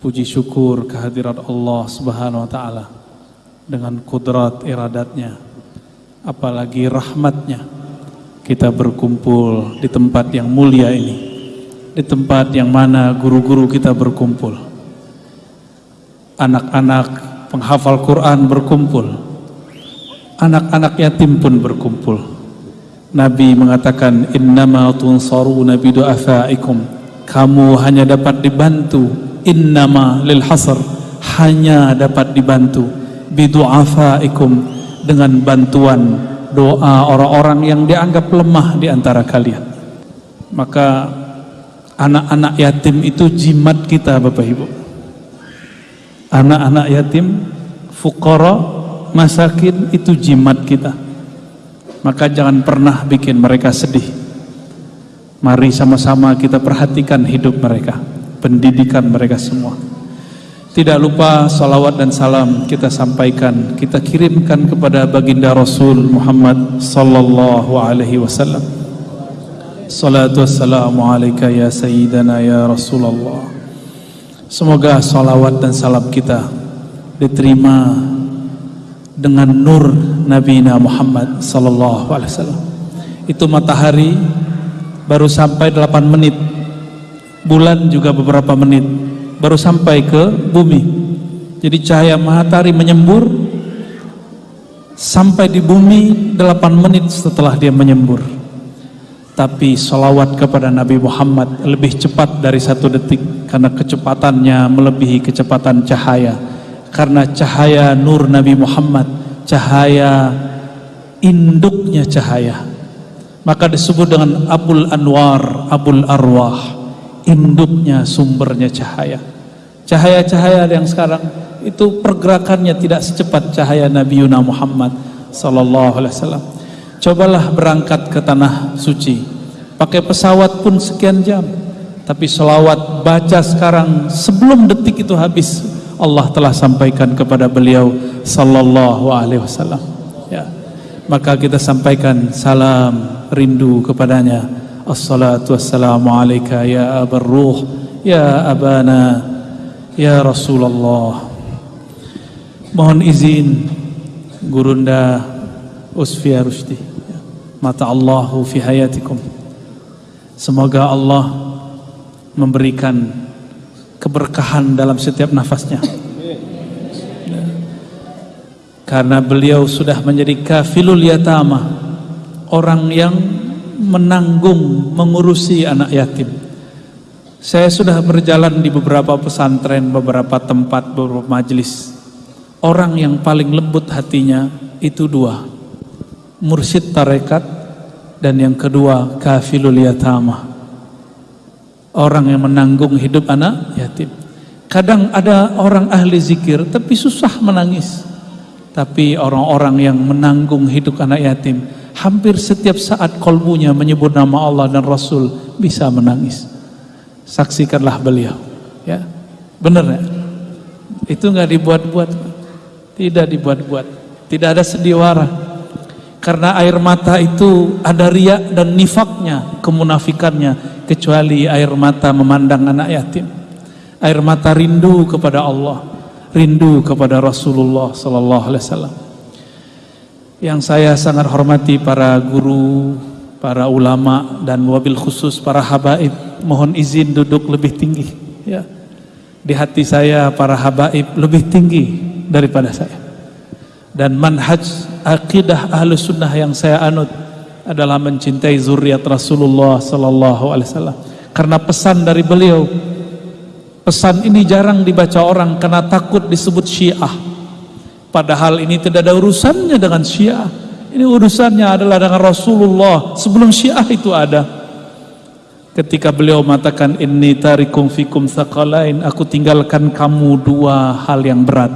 Puji syukur kehadirat Allah Subhanahu wa taala dengan kudrat iradatnya apalagi rahmatnya. Kita berkumpul di tempat yang mulia ini di tempat yang mana guru-guru kita berkumpul. Anak-anak penghafal Quran berkumpul. Anak-anak yatim pun berkumpul. Nabi mengatakan innama tunsaruna bidu'afaikum kamu hanya dapat dibantu innama lil hasr. Hanya dapat dibantu. Bidu'afaikum dengan bantuan doa orang-orang yang dianggap lemah di antara kalian. Maka anak-anak yatim itu jimat kita Bapak Ibu. Anak-anak yatim fukara masakin itu jimat kita. Maka jangan pernah bikin mereka sedih. Mari sama-sama kita perhatikan hidup mereka pendidikan mereka semua. Tidak lupa salawat dan salam kita sampaikan, kita kirimkan kepada baginda Rasul Muhammad sallallahu alaihi wasallam. Salatu wassalamu alaika ya sayyidana ya Rasulullah. Semoga salawat dan salam kita diterima dengan nur Nabi Muhammad sallallahu alaihi wasallam. Itu matahari baru sampai 8 menit bulan juga beberapa menit. Baru sampai ke bumi. Jadi cahaya matahari menyembur. Sampai di bumi 8 menit setelah dia menyembur. Tapi salawat kepada Nabi Muhammad lebih cepat dari satu detik. Karena kecepatannya melebihi kecepatan cahaya. Karena cahaya nur Nabi Muhammad cahaya induknya cahaya. Maka disebut dengan Abul Anwar Abul Arwah induknya sumbernya cahaya. Cahaya-cahaya yang sekarang itu pergerakannya tidak secepat cahaya Nabi Yuna Muhammad sallallahu alaihi wasallam. Cobalah berangkat ke tanah suci. Pakai pesawat pun sekian jam. Tapi selawat baca sekarang sebelum detik itu habis Allah telah sampaikan kepada beliau sallallahu alaihi wasallam. Ya. Maka kita sampaikan salam rindu kepadanya Assalatu wassalamu alaika ya abar ruh Ya abana Ya Rasulullah. Mohon izin Gurunda Usfia Rushdi Mata Allahu fi hayatikum. Semoga Allah Memberikan Keberkahan dalam setiap nafasnya. Karena beliau sudah menjadi kafilul yatama Orang yang menanggung mengurusi anak yatim. Saya sudah berjalan di beberapa pesantren beberapa tempat beberapa majelis orang yang paling lembut hatinya itu dua mursyid tarekat dan yang kedua kafilul yatama orang yang menanggung hidup anak yatim. Kadang ada orang ahli zikir tapi susah menangis. Tapi orang-orang yang menanggung hidup anak yatim hampir setiap saat kolbunya menyebut nama Allah dan Rasul bisa menangis. Saksikanlah beliau ya. Benar ya itu nggak dibuat-buat tidak dibuat-buat. Tidak ada sendiwara karena air mata itu ada riak dan nifaknya kemunafikannya kecuali air mata memandang anak yatim. Air mata rindu kepada Allah rindu kepada Rasulullah sallallahu alaihi wasallam yang saya sangat hormati para guru, para ulama dan wabil khusus para habaib, mohon izin duduk lebih tinggi ya. Di hati saya para habaib lebih tinggi daripada saya. Dan manhaj akidah ahlu sunnah yang saya anut adalah mencintai zuriat Rasulullah sallallahu alaihi wasallam. Karena pesan dari beliau pesan ini jarang dibaca orang karena takut disebut Syiah Padahal ini tidak ada urusannya dengan Syiah. Ini urusannya adalah dengan Rasulullah sebelum Syiah itu ada. Ketika beliau mengatakan inni tarikum fikum thaqalain, aku tinggalkan kamu dua hal yang berat.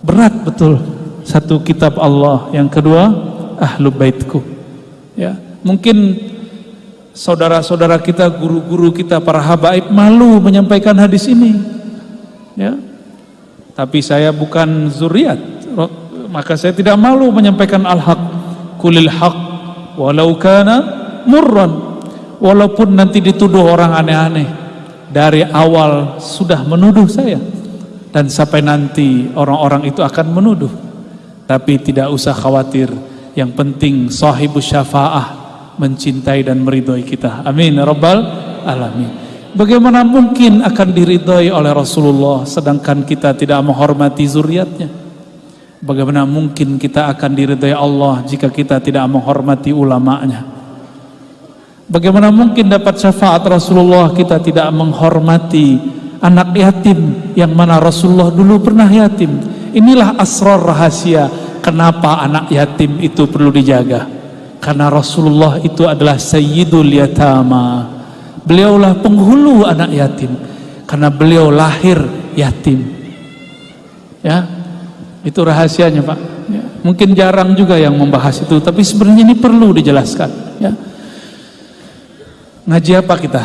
Berat betul. Satu kitab Allah, yang kedua ahlu baitku. Ya, mungkin saudara-saudara kita, guru-guru kita, para habaib malu menyampaikan hadis ini. Ya, tapi saya bukan zuriat. Maka saya tidak malu menyampaikan al-haq. Kulil haq walau kana murran. Walaupun nanti dituduh orang aneh-aneh. Dari awal sudah menuduh saya. Dan sampai nanti orang-orang itu akan menuduh. Tapi tidak usah khawatir. Yang penting sahibus syafaah mencintai dan meridhoi kita. Amin ya rabbal alamin bagaimana mungkin akan diridhoi oleh Rasulullah sedangkan kita tidak menghormati zuriatnya bagaimana mungkin kita akan diridhoi Allah jika kita tidak menghormati ulamanya Bagaimana mungkin dapat syafaat Rasulullah kita tidak menghormati anak yatim yang mana Rasulullah dulu pernah yatim. Inilah asrar rahasia kenapa anak yatim itu perlu dijaga. Karena Rasulullah itu adalah sayyidul yatama. Beliaulah penghulu anak yatim karena beliau lahir yatim. Ya. Itu rahasianya, Pak. Ya. Mungkin jarang juga yang membahas itu, tapi sebenarnya ini perlu dijelaskan, ya. Ngaji apa kita?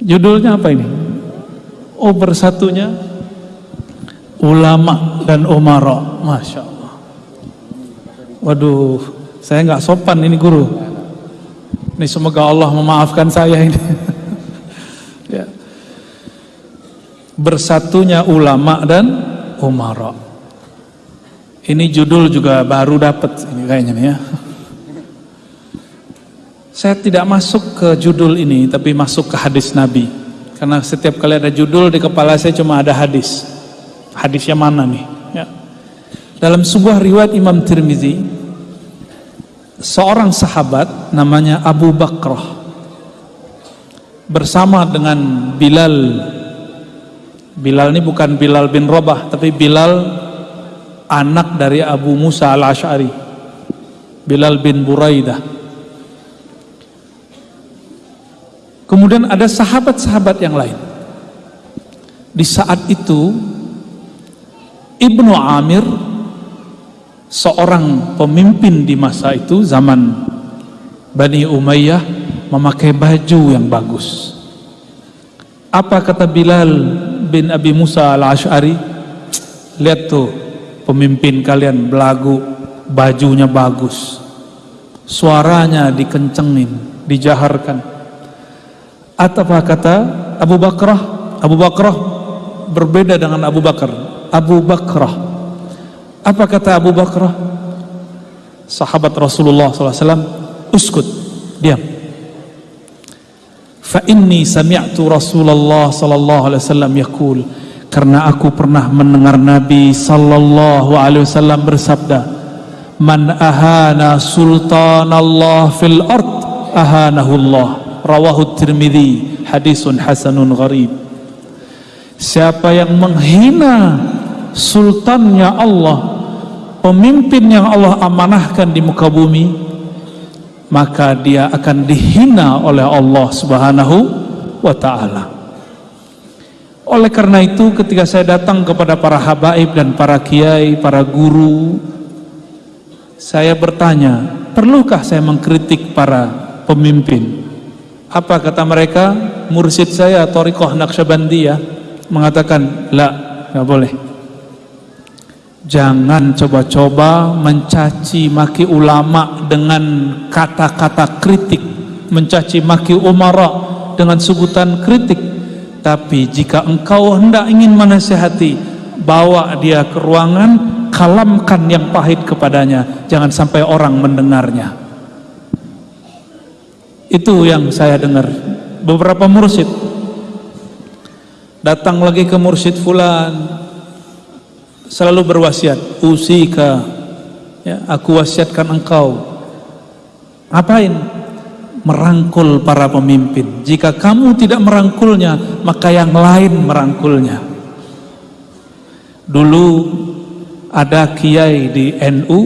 Judulnya apa ini? Oh bersatunya ulama dan umara. Masya Allah. Waduh, saya nggak sopan ini guru. Ini semoga Allah memaafkan saya ini. ya. Bersatunya ulama dan umara. Ini judul juga baru dapat ini kayaknya nih ya. Saya tidak masuk ke judul ini, tapi masuk ke hadis Nabi. Karena setiap kali ada judul di kepala saya cuma ada hadis. Hadisnya mana nih? Ya. Dalam sebuah riwayat Imam Tirmizi, seorang sahabat namanya Abu Bakrah bersama dengan Bilal. Bilal ini bukan Bilal bin Robah, tapi Bilal anak dari Abu Musa al-Ash'ari. Bilal bin Buraidah Kemudian ada sahabat-sahabat yang lain. Di saat itu Ibnu Amir seorang pemimpin di masa itu zaman Bani Umayyah memakai baju yang bagus. Apa kata Bilal bin Abi Musa al-Ash'ari? Lihat tuh pemimpin kalian belagu, bajunya bagus. Suaranya dikencengin, dijaharkan apa kata Abu Bakrah? Abu Bakrah berbeda dengan Abu Bakar. Abu Bakrah. Apa kata Abu Bakrah? Sahabat Rasulullah SAW, uskut, diam. Fa inni sami'tu Rasulullah sallallahu alaihi wasallam yaqul karena aku pernah mendengar Nabi sallallahu alaihi wasallam bersabda man ahana sultanallah fil ard ahanahu Allah rawahu Tirmidzi hadisun hasanun gharib siapa yang menghina sultannya Allah pemimpin yang Allah amanahkan di muka bumi maka dia akan dihina oleh Allah subhanahu wa ta'ala oleh karena itu ketika saya datang kepada para habaib dan para kiai, para guru saya bertanya perlukah saya mengkritik para pemimpin apa kata mereka? Mursid saya Torikoh Naqsyabandiyah mengatakan, la, nggak boleh. Jangan coba-coba mencaci maki ulama dengan kata-kata kritik, mencaci maki umara dengan sebutan kritik. Tapi jika engkau hendak ingin menasihati, bawa dia ke ruangan, kalamkan yang pahit kepadanya, jangan sampai orang mendengarnya. Itu yang saya dengar. Beberapa mursyid datang lagi ke mursyid fulan selalu berwasiat, usika ya, aku wasiatkan engkau. Apain? Merangkul para pemimpin. Jika kamu tidak merangkulnya, maka yang lain merangkulnya. Dulu ada kiai di NU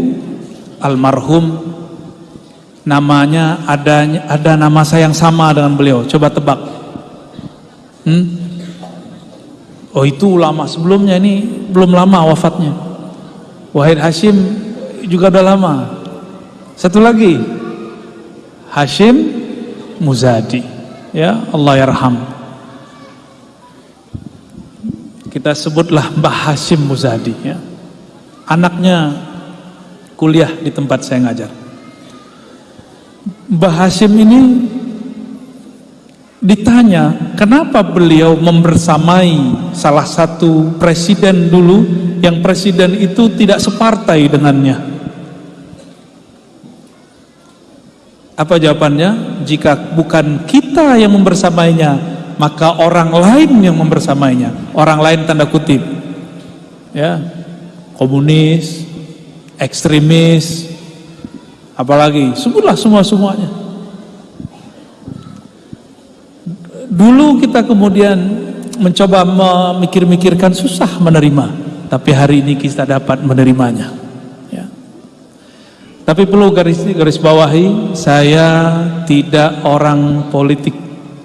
almarhum namanya ada ada nama saya yang sama dengan beliau. Coba tebak. Hmm? Oh itu ulama sebelumnya ini belum lama wafatnya. Wahid Hashim juga udah lama. Satu lagi Hashim Muzadi. Ya Allah yarham. Kita sebutlah Mbah Hashim Muzadi ya. Anaknya kuliah di tempat saya ngajar. Mbah Hashim ini ditanya kenapa beliau membersamai salah satu presiden dulu yang presiden itu tidak separtai dengannya? Apa jawabannya? Jika bukan kita yang membersamainya maka orang lain yang membersamainya. Orang lain tanda kutip. Ya komunis ekstremis apalagi sebutlah semua semuanya Dulu kita kemudian mencoba memikir-mikirkan susah menerima, tapi hari ini kita dapat menerimanya. Ya. Tapi perlu garis garis bawahi, saya tidak orang politik,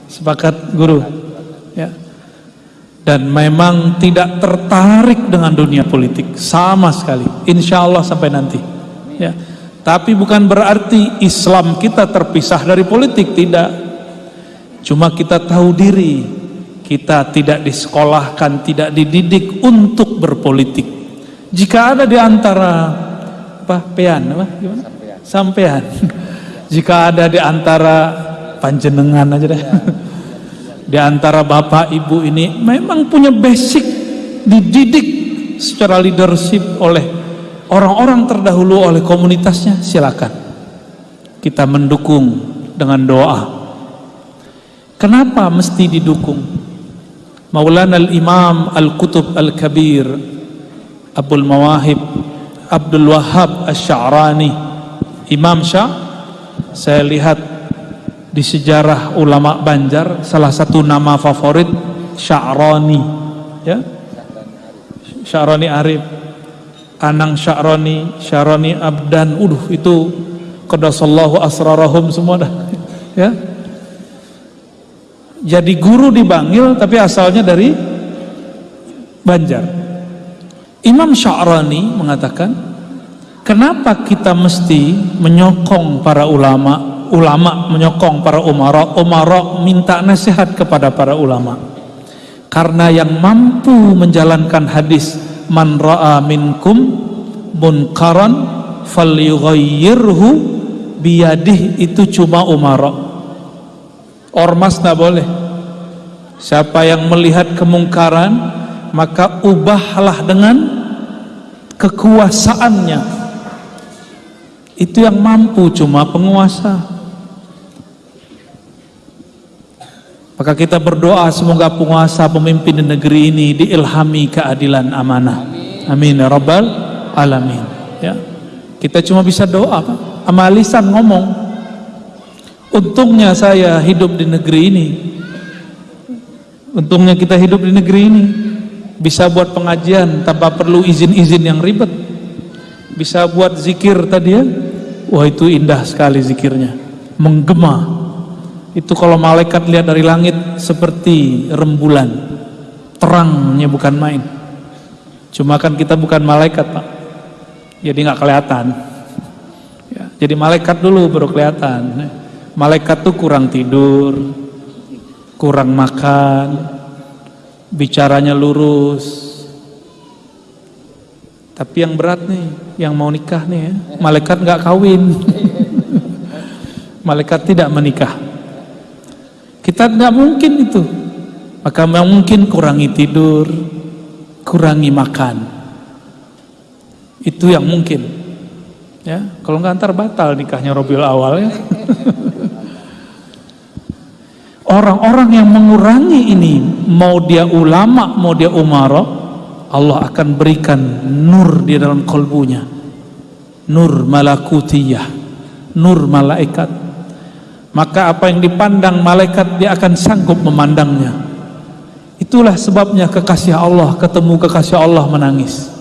sepakat guru. Ya. Dan memang tidak tertarik dengan dunia politik sama sekali. Insya Allah sampai nanti. Ya. Tapi bukan berarti Islam kita terpisah dari politik, tidak Cuma kita tahu diri, kita tidak disekolahkan, tidak dididik untuk berpolitik. Jika ada di antara apa pean apa gimana? Sampean. Sampean. Jika ada di antara panjenengan aja deh. Di antara bapak ibu ini memang punya basic dididik secara leadership oleh orang-orang terdahulu oleh komunitasnya silakan. Kita mendukung dengan doa Kenapa mesti didukung? Maulana al-Imam Al-Qutub Al-Kabir Abdul Mawahib Abdul Wahab Asy-Sya'rani Imam Syah saya lihat di sejarah ulama Banjar salah satu nama favorit Sya'rani ya. Sya'rani Arif Anang Sya'rani Sya'rani Abdan uduh itu qadasallahu asrarahum semua dah ya jadi guru di Bangil tapi asalnya dari Banjar. Imam Sya'rani mengatakan kenapa kita mesti menyokong para ulama ulama menyokong para umara umara minta nasihat kepada para ulama? Karena yang mampu menjalankan hadis man ra'a minkum munkaran falyughayyirhu biyadih itu cuma umara ormas tidak boleh. Siapa yang melihat kemungkaran maka ubahlah dengan kekuasaannya. Itu yang mampu cuma penguasa. Maka kita berdoa semoga penguasa pemimpin di negeri ini diilhami keadilan amanah. Amin ya alamin. Ya. Kita cuma bisa doa amalisan ngomong Untungnya saya hidup di negeri ini. Untungnya kita hidup di negeri ini. Bisa buat pengajian tanpa perlu izin-izin yang ribet. Bisa buat zikir tadi ya. Wah itu indah sekali zikirnya. Menggema. Itu kalau malaikat lihat dari langit seperti rembulan. Terangnya bukan main. Cuma kan kita bukan malaikat pak. Jadi nggak kelihatan. Ya, jadi malaikat dulu baru kelihatan malaikat tuh kurang tidur kurang makan bicaranya lurus. Tapi yang berat nih yang mau nikah nih ya malaikat nggak kawin. Malaikat tidak menikah. Kita tidak mungkin itu. Maka mungkin kurangi tidur kurangi makan. Itu yang mungkin. Ya kalau nggak antar batal nikahnya Robiul awal ya Orang-orang yang mengurangi ini, mau dia ulama, mau dia umara, Allah akan berikan nur di dalam kolbunya. Nur malakutiyah, nur malaikat. Maka apa yang dipandang malaikat dia akan sanggup memandangnya. Itulah sebabnya kekasih Allah ketemu kekasih Allah menangis.